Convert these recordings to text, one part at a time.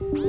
Ooh.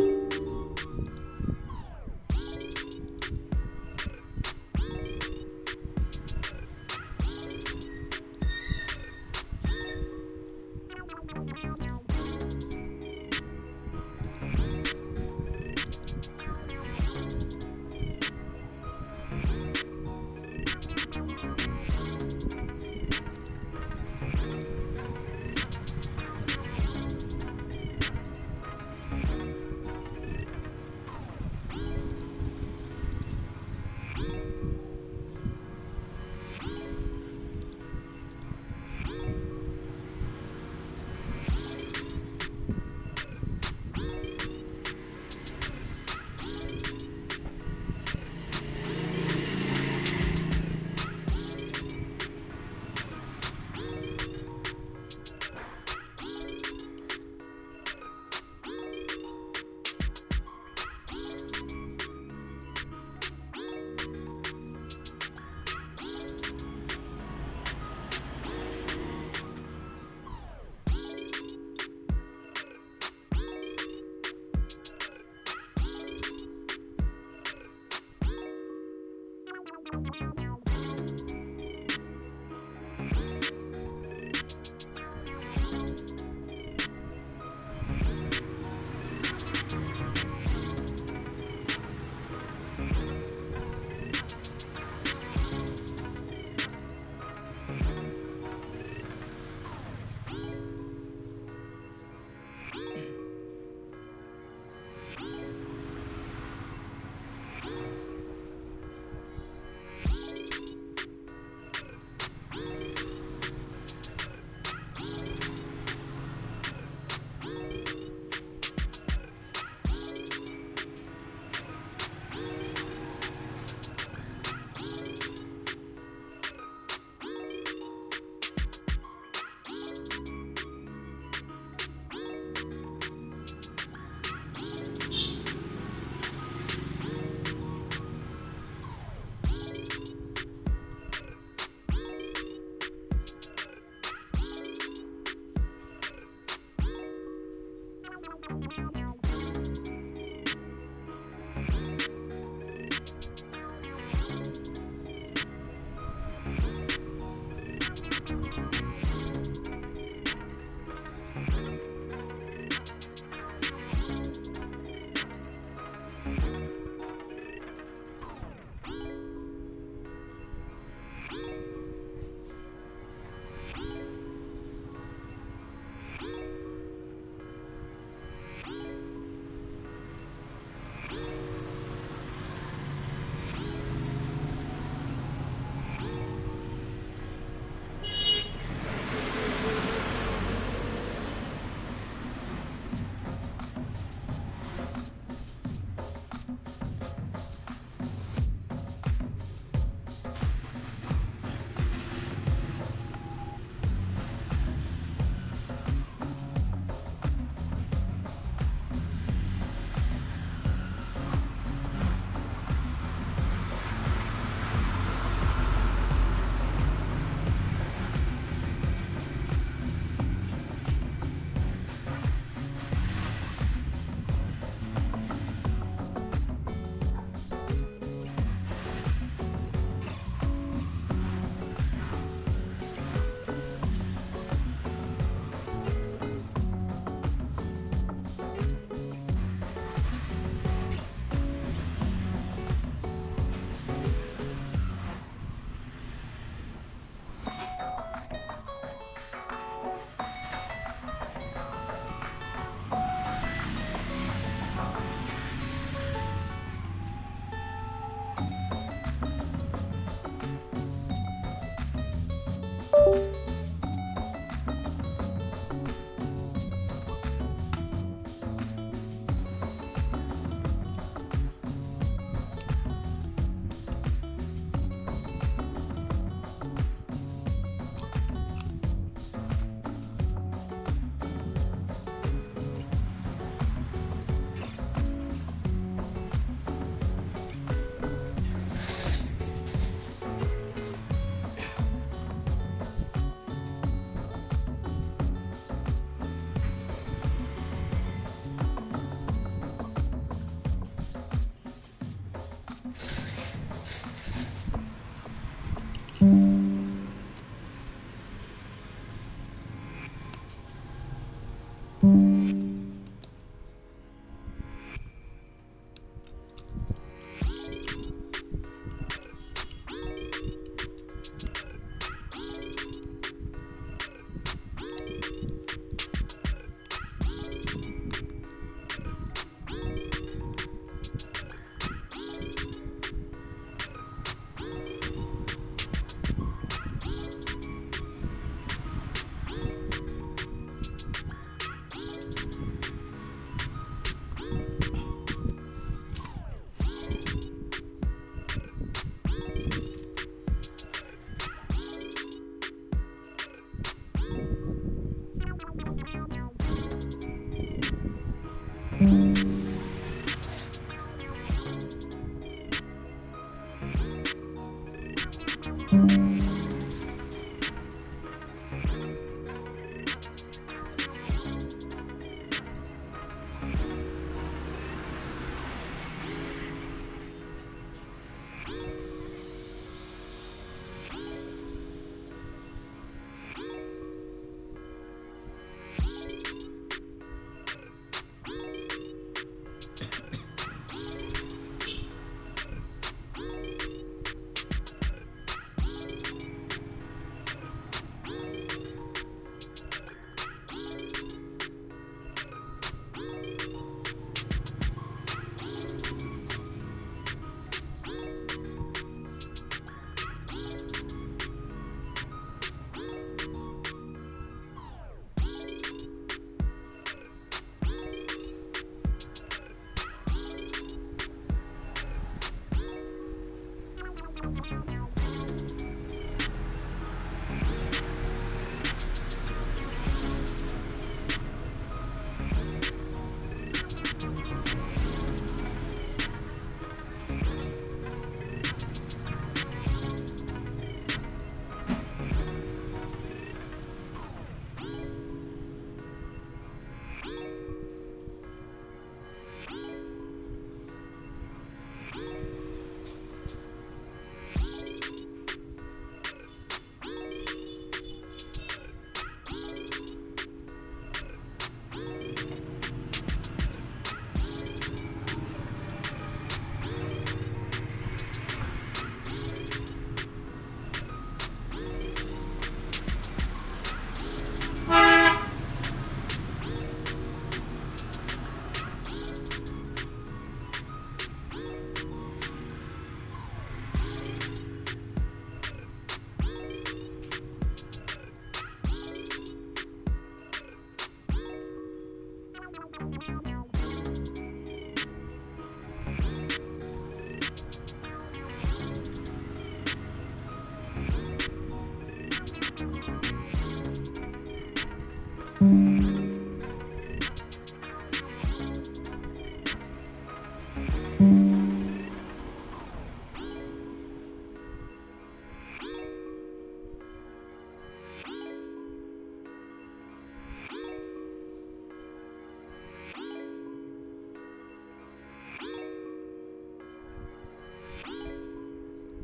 Bye.